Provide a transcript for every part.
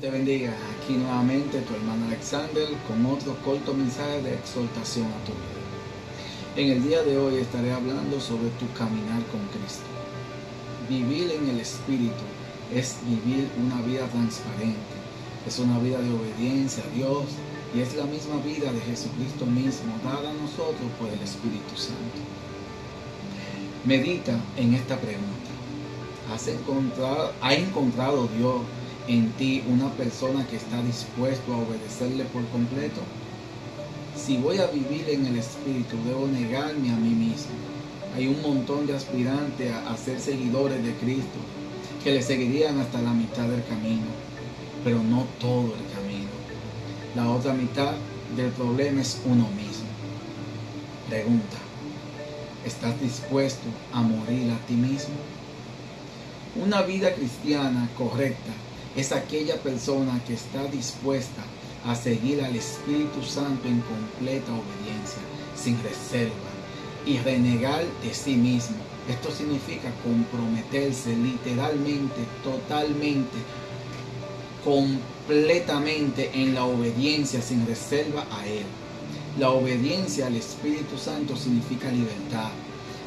Te bendiga. Aquí nuevamente tu hermano Alexander con otro corto mensaje de exhortación a tu vida. En el día de hoy estaré hablando sobre tu caminar con Cristo. Vivir en el Espíritu es vivir una vida transparente. Es una vida de obediencia a Dios y es la misma vida de Jesucristo mismo dada a nosotros por el Espíritu Santo. Medita en esta pregunta. ¿Has encontrado, ¿Ha encontrado Dios en ti una persona que está dispuesto a obedecerle por completo? Si voy a vivir en el Espíritu, debo negarme a mí mismo. Hay un montón de aspirantes a, a ser seguidores de Cristo que le seguirían hasta la mitad del camino, pero no todo el camino. La otra mitad del problema es uno mismo. Pregunta, ¿estás dispuesto a morir a ti mismo? Una vida cristiana correcta es aquella persona que está dispuesta a seguir al Espíritu Santo en completa obediencia, sin reserva, y renegar de sí mismo. Esto significa comprometerse literalmente, totalmente, completamente en la obediencia sin reserva a Él. La obediencia al Espíritu Santo significa libertad.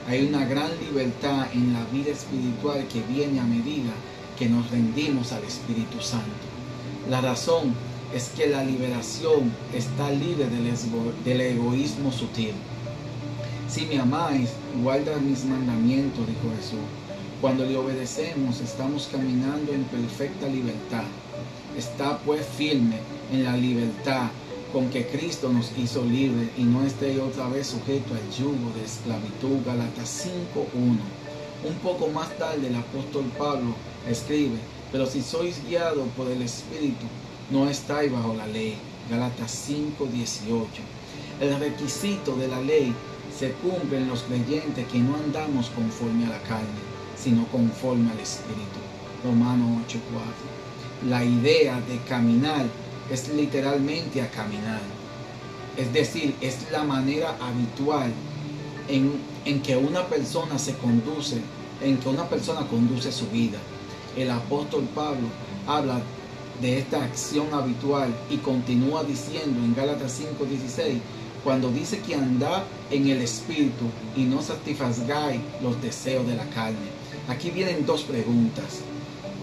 Hay una gran libertad en la vida espiritual que viene a medida que nos rendimos al Espíritu Santo. La razón es que la liberación está libre del, egoísmo sutil. Si me amáis, guarda mis mandamientos, dijo Jesús. Cuando le obedecemos, estamos caminando en perfecta libertad. Está pues firme en la libertad con que Cristo nos hizo libre y no esté otra vez sujeto al yugo de esclavitud. Galatas 5.1. Un poco más tarde el apóstol Pablo escribe, pero si sois guiados por el Espíritu, no estáis bajo la ley. Galatas 5.18. El requisito de la ley se cumple en los creyentes que no andamos conforme a la carne, sino conforme al Espíritu. Romano 8.4. La idea de caminar es literalmente a caminar. Es decir, es la manera habitual en, en, que una persona se conduce, en que una persona conduce su vida. El apóstol Pablo habla de esta acción habitual y continúa diciendo en Gálatas 5:16, cuando dice que anda en el Espíritu y no satisfagáis los deseos de la carne. Aquí vienen dos preguntas.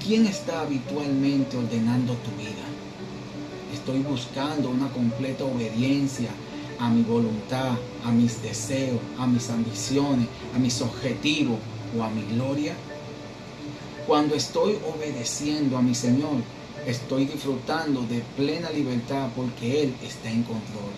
¿Quién está habitualmente ordenando tu vida? estoy buscando una completa obediencia a mi voluntad, a mis deseos, a mis ambiciones, a mis objetivos o a mi gloria? Cuando estoy obedeciendo a mi Señor, estoy disfrutando de plena libertad porque Él está en control.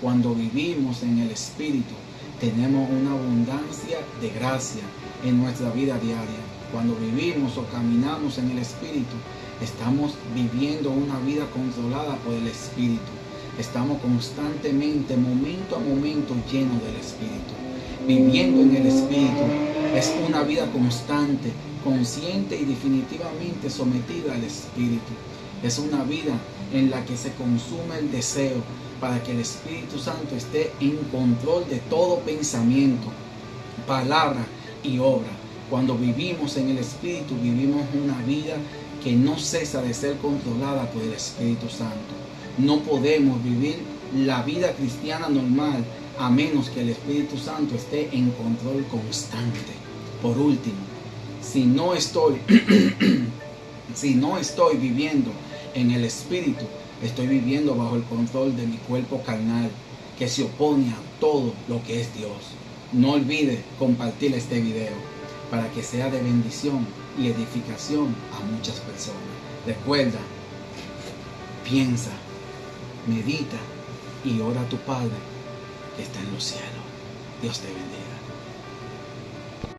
Cuando vivimos en el Espíritu, tenemos una abundancia de gracia en nuestra vida diaria. Cuando vivimos o caminamos en el Espíritu, Estamos viviendo una vida controlada por el Espíritu. Estamos constantemente, momento a momento, llenos del Espíritu. Viviendo en el Espíritu es una vida constante, consciente y definitivamente sometida al Espíritu. Es una vida en la que se consume el deseo para que el Espíritu Santo esté en control de todo pensamiento, palabra y obra. Cuando vivimos en el Espíritu, vivimos una vida que no cesa de ser controlada por el Espíritu Santo. No podemos vivir la vida cristiana normal a menos que el Espíritu Santo esté en control constante. Por último, si no estoy si no estoy viviendo en el Espíritu, estoy viviendo bajo el control de mi cuerpo carnal que se opone a todo lo que es Dios. No olvide compartir este video para que sea de bendición y edificación a muchas personas. Recuerda, piensa, medita y ora a tu Padre está en los cielos. Dios te bendiga.